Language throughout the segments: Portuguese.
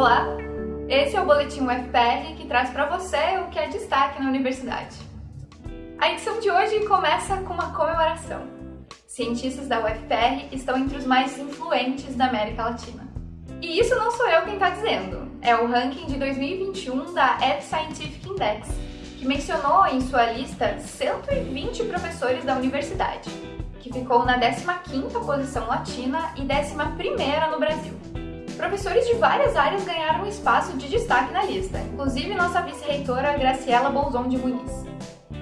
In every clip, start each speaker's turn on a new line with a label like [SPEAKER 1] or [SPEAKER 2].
[SPEAKER 1] Olá, esse é o Boletim UFPR que traz para você o que é destaque na universidade. A edição de hoje começa com uma comemoração. Cientistas da UFPR estão entre os mais influentes da América Latina. E isso não sou eu quem está dizendo, é o ranking de 2021 da Ed Scientific Index, que mencionou em sua lista 120 professores da universidade, que ficou na 15ª posição latina e 11ª no Brasil. Professores de várias áreas ganharam espaço de destaque na lista, inclusive nossa vice-reitora Graciela Bolzon de Muniz.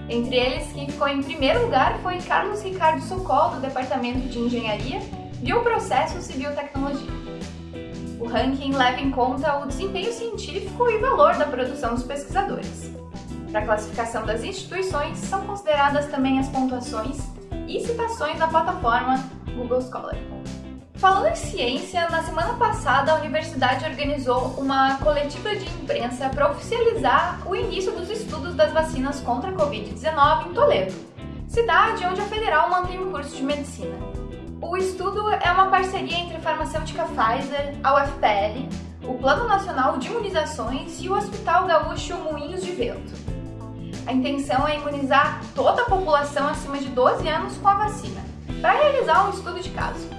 [SPEAKER 1] Entre eles, quem ficou em primeiro lugar foi Carlos Ricardo Socol, do Departamento de Engenharia, Bioprocessos e Biotecnologia. O ranking leva em conta o desempenho científico e valor da produção dos pesquisadores. Para a classificação das instituições, são consideradas também as pontuações e citações na plataforma Google Scholar. Falando em ciência, na semana passada a universidade organizou uma coletiva de imprensa para oficializar o início dos estudos das vacinas contra a Covid-19 em Toledo, cidade onde a federal mantém um curso de medicina. O estudo é uma parceria entre a farmacêutica Pfizer, a UFPR, o Plano Nacional de Imunizações e o Hospital Gaúcho Moinhos de Vento. A intenção é imunizar toda a população acima de 12 anos com a vacina, para realizar um estudo de caso.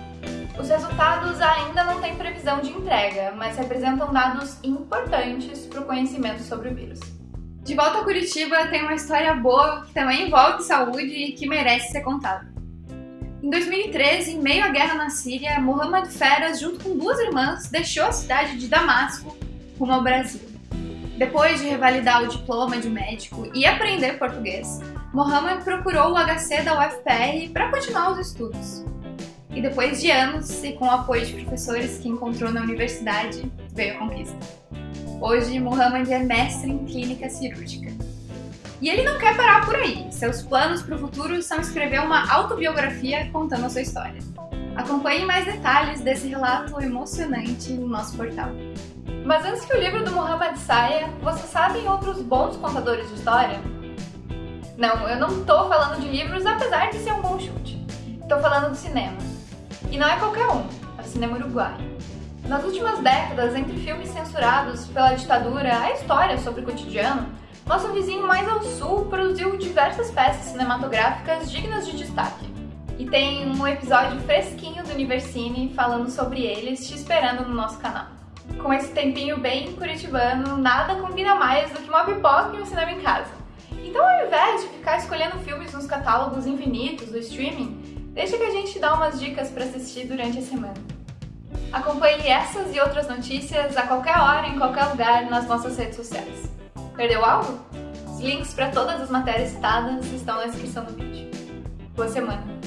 [SPEAKER 1] Os resultados ainda não têm previsão de entrega, mas representam dados importantes para o conhecimento sobre o vírus. De volta a Curitiba, tem uma história boa que também envolve saúde e que merece ser contada. Em 2013, em meio à guerra na Síria, Mohamed Feras, junto com duas irmãs, deixou a cidade de Damasco rumo ao Brasil. Depois de revalidar o diploma de médico e aprender português, Mohamed procurou o HC da UFPR para continuar os estudos. E depois de anos, e com o apoio de professores que encontrou na universidade, veio a conquista. Hoje, Mohamed é mestre em clínica cirúrgica. E ele não quer parar por aí. Seus planos para o futuro são escrever uma autobiografia contando a sua história. Acompanhe mais detalhes desse relato emocionante no nosso portal. Mas antes que o livro do Mohamed saia, você sabe outros bons contadores de história? Não, eu não tô falando de livros, apesar de ser um bom chute. Tô falando do cinema. E não é qualquer um, é o cinema uruguaio. Nas últimas décadas, entre filmes censurados pela ditadura, a história sobre o cotidiano, nosso vizinho mais ao sul produziu diversas peças cinematográficas dignas de destaque. E tem um episódio fresquinho do Universine falando sobre eles te esperando no nosso canal. Com esse tempinho bem curitibano, nada combina mais do que uma pipoca e um cinema em casa. Então ao invés de ficar escolhendo filmes nos catálogos infinitos do streaming, Deixa que a gente dá umas dicas para assistir durante a semana. Acompanhe essas e outras notícias a qualquer hora, em qualquer lugar, nas nossas redes sociais. Perdeu algo? Os links para todas as matérias citadas estão na descrição do vídeo. Boa semana!